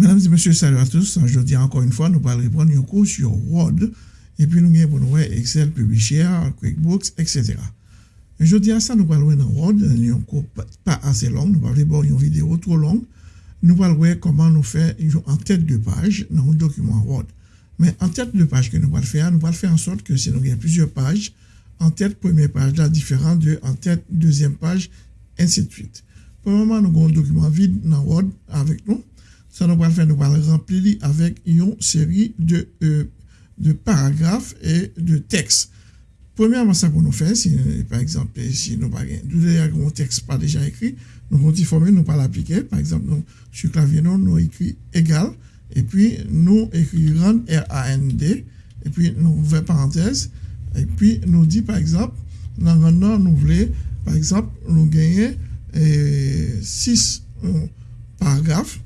Mesdames et messieurs, salut à tous. Dis encore une fois, nous allons répondre un cours sur Word et puis nous avons pour Excel, Publisher, QuickBooks, etc. Dis à ça, nous allons dans Word, un cours pas assez long, nous allons voir une vidéo trop longue. Nous allons voir comment nous faire en tête de page dans un document Word. Mais en tête de page que nous allons faire, nous allons faire en sorte que si nous avons plusieurs pages, en tête première page là, différent de en tête deuxième page, ainsi de suite. Pour le moment, nous avons un document vide dans Word avec nous. Ça nous va faire, nous allons remplir avec une série de, euh, de paragraphes et de textes. Premièrement, ça pour nous faire, si, par exemple, si nous avons un texte pas déjà écrit, nous allons former, nous pas l'appliquer. Par exemple, nous, sur clavier, nous, nous écrit égal, et puis nous écrivons R-A-N-D, et puis nous ouvrons parenthèse, et puis nous dit, par exemple, nous voulons, par exemple, nous gagner euh, six euh, paragraphes,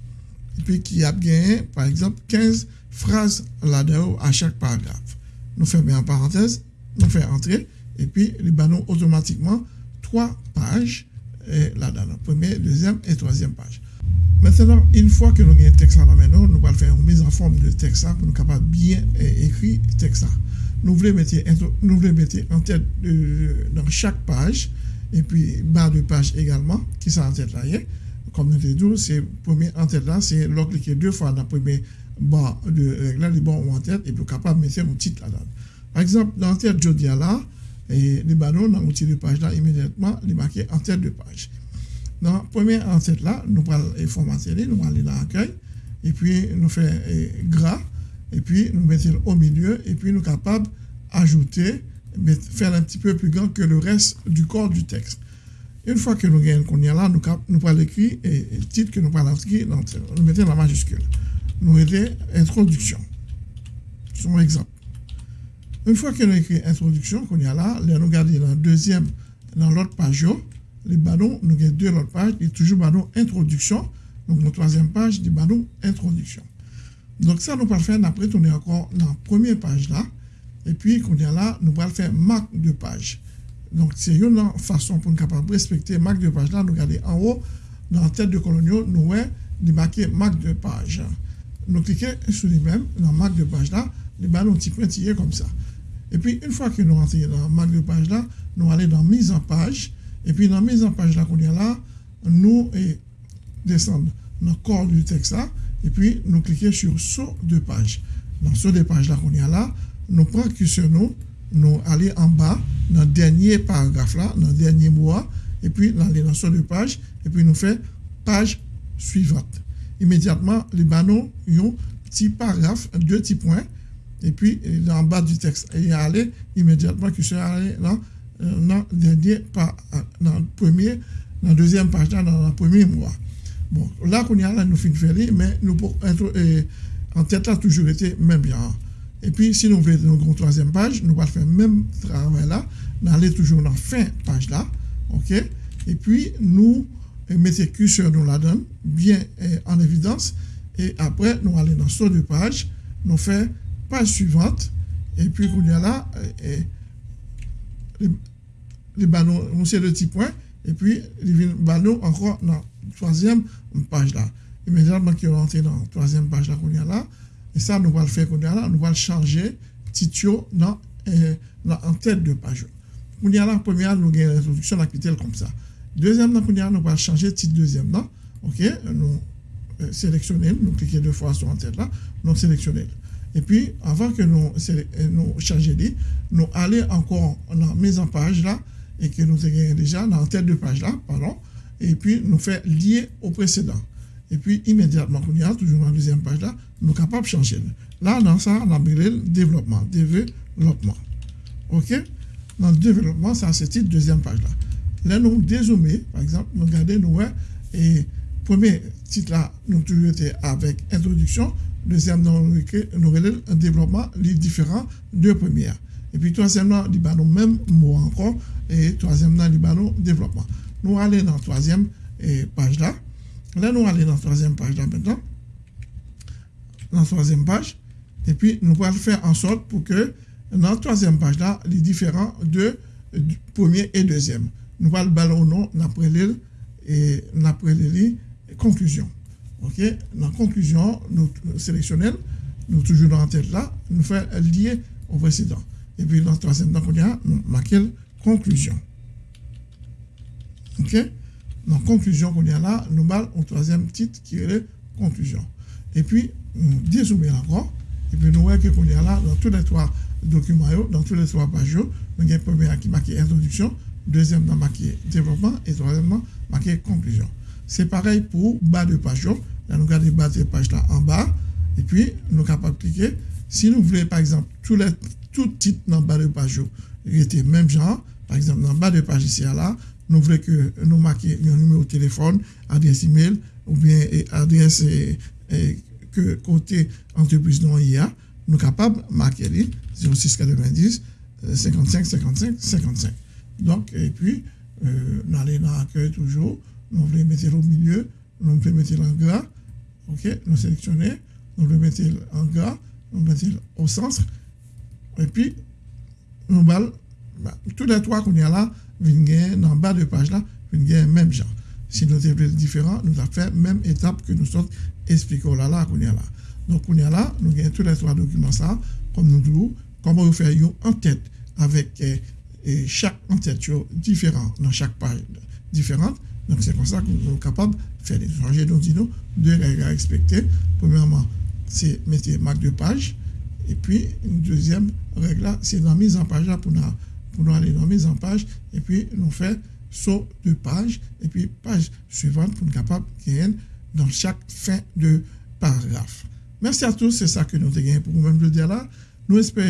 et puis qui a gagné, par exemple, 15 phrases là-dedans à chaque paragraphe. Nous fermons en parenthèse, nous faisons entrer, et puis nous bannons automatiquement trois pages là-dedans, première, deuxième et troisième page. Maintenant, une fois que nous avons un texte là maintenant, nous allons faire une mise en forme de texte pour nous capables bien écrire le texte. Nous voulons mettre, nous voulons mettre en tête dans chaque page, et puis bas de page également, qui là comme nous l'avons dit, c'est premier en tête là, c'est leur cliquer deux fois dans le premier bas de règle, les bons en tête, et puis capable de mettre un titre là-dedans. Par exemple, dans tête de là, et les ballons dans l'outil de page là, immédiatement, les marquer en tête de page. Dans première en tête là, nous allons formater, nous allons aller dans l'accueil, et puis nous faisons gras, et puis nous mettons au milieu, et puis nous sommes capables d'ajouter, faire un petit peu plus grand que le reste du corps du texte. Une fois que nous gagnons qu'on y a là, nous, nous parlons écrit et le titre que nous parlons écrit, nous mettons la majuscule. Nous mettons introduction. C'est un exemple. Une fois que nous écrit introduction, qu'on y a là, nous regardons la deuxième, dans l'autre page, les ballons, nous avons deux autres pages, et toujours ballon introduction. Donc, la troisième page, du ballon introduction. Donc, ça, nous allons faire, après, on est encore dans la première page là. Et puis, qu'on y a là, nous allons faire marque de page. Donc, c'est une façon pour nous capable respecter marque de page là. Nous regardons en haut, dans la tête de colonio, nous voyons marquer marque de page. Nous cliquons sur les mêmes, dans marque de page là, les ballons petit pointillés comme ça. Et puis, une fois que nous rentrons dans marque de page là, nous allons dans mise en page. Et puis, dans mise en page là qu'on là, nous descendons dans le corps du texte. Et puis, nous cliquons sur saut de page. Dans saut de page là qu'on là, nous prenons nous nous aller en bas, dans le dernier paragraphe là, dans le dernier mois, et puis dans les notions de page, et puis nous fait page suivante. Immédiatement, les ils ont petit paragraphe, deux petits points, et puis en bas du texte. Et aller immédiatement, qui soit allé dans, dans le dernier, dans le premier, dans la deuxième page, dans le premier mois. Bon, là qu'on y a là, nous finissons mais nous, pour, en tête là, toujours été même bien. Et puis, si nous voulons une troisième page, nous allons faire le même travail là, nous allons toujours dans la fin page là, ok? Et puis, nous mettons curseur nous la donne bien eh, en évidence. Et après, nous allons dans saut de page, nous faisons page suivante. Et puis, on y a là, eh, les, ballons, on sait le petit point. Et puis, les ballons encore dans la troisième page là. Immédiatement qu'ils rentré dans la troisième page là qu'on a là, et ça, nous allons faire, nous allons changer titre dans, euh, en tête de page. Nous y la première, nous avons une à comme ça. Deuxième, nous allons changer titre deuxième. Là. OK, nous euh, sélectionnons, nous cliquons deux fois sur en tête là, nous sélectionnons. Et puis, avant que nous, euh, nous changions, nous allons encore dans la mise en page là, et que nous avons déjà dans la tête de page là, pardon, et puis nous faisons lier au précédent. Et puis, immédiatement, on y a toujours dans la deuxième page là, nous de changer. Là, dans ça, on a le développement. Développement. OK? Dans le développement, ça, c'est la deuxième page là. Là, nous dézoomer, par exemple, nous regardons, nous, et premier titre là, nous toujours été avec introduction. Deuxième, nous avons un développement, les différents deux premières. Et puis, troisième, nous avons même mot encore. Et troisième, nous avons développement. Nous allons dans la troisième page là. Là, nous allons dans la troisième page là maintenant. Dans la troisième page. Et puis, nous allons faire en sorte pour que dans la troisième page là, les différents de premier et deuxième. Nous allons ballon nom après l'île et après l'île conclusion. OK, dans la conclusion, nous sélectionnons, nous toujours dans la tête là, nous faisons lier au précédent. Et puis dans le troisième temps qu'on a, nous marquons conclusion. OK? Dans la conclusion qu'on a là, nous avons un troisième titre qui est conclusion. Et puis, nous dézoomer encore. Et puis, nous voyons qu'on a là, dans tous les trois documents, dans tous les trois pages, nous avons premier qui marqué introduction, deuxième dans marqué développement et troisièmement marqué conclusion. C'est pareil pour bas de page. Là, nous regardons bas de page là en bas. Et puis, nous sommes capables de cliquer. Si nous voulons, par exemple, tous les tout titre dans bas de page, était même genre. Par exemple, dans bas de page ici, là, nous voulons que nous marquions un numéro de téléphone, adresse email, ou bien adresse que côté entreprise non IA, nous sommes capables de marquer 0690 55 55 55. Donc, et puis, euh, nous allons dans l'accueil toujours, nous voulons mettre au milieu, nous voulons mettre en gras, ok, nous sélectionner, nous voulons mettre en gras, nous mettre au centre, et puis, nous allons, bah, tous les trois qu'on y a là, viennent dans le bas de page là, viennent même genre. Si nous sommes différents, nous avons fait même étape que nous sommes expliqués là, là, qu'on y a là. Donc, on y a là, nous avons tous les trois documents ça, comme nous disons, comment faire en tête avec eh, et chaque en-tête différent dans chaque page différente. Donc, c'est comme ça que nous sommes capables de faire des changements. Donc, nous deux règles à respecter. Premièrement, c'est mettre marque de page. Et puis, une deuxième règle, c'est la mise en page pour nous, pour nous aller dans la mise en page. Et puis, nous faire saut de page. Et puis, page suivante pour nous capables de dans chaque fin de paragraphe. Merci à tous. C'est ça que nous avons pour vous-même de dire là. Nous espérons